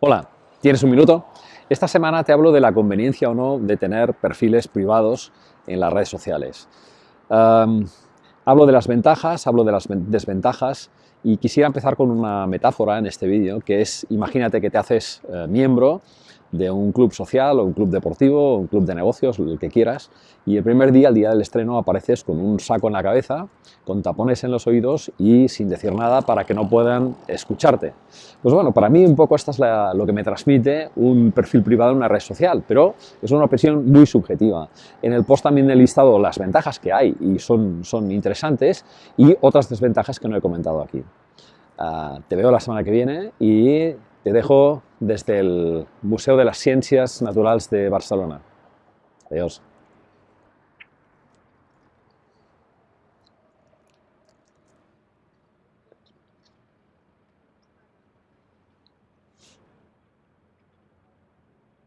Hola, ¿tienes un minuto? Esta semana te hablo de la conveniencia o no de tener perfiles privados en las redes sociales. hablo de las ventajas, hablo de las desventajas y quisiera empezar con una metáfora en este vídeo que es, imagínate que te haces eh, miembro de un club social o un club deportivo un club de negocios, el que quieras, y el primer día, el día del estreno, apareces con un saco en la cabeza, con tapones en los oídos y sin decir nada para que no puedan escucharte. Pues bueno, para mí un poco esto es lo que me transmite un perfil privado en una red social, pero es una opinión muy subjetiva. En el post también he listado las ventajas que hay y son, son interesantes y otras desventajas que no he comentado aquí. Ah, te veo la semana que viene y te dejo desde el Museo de las Ciencias Naturales de Barcelona. Adiós.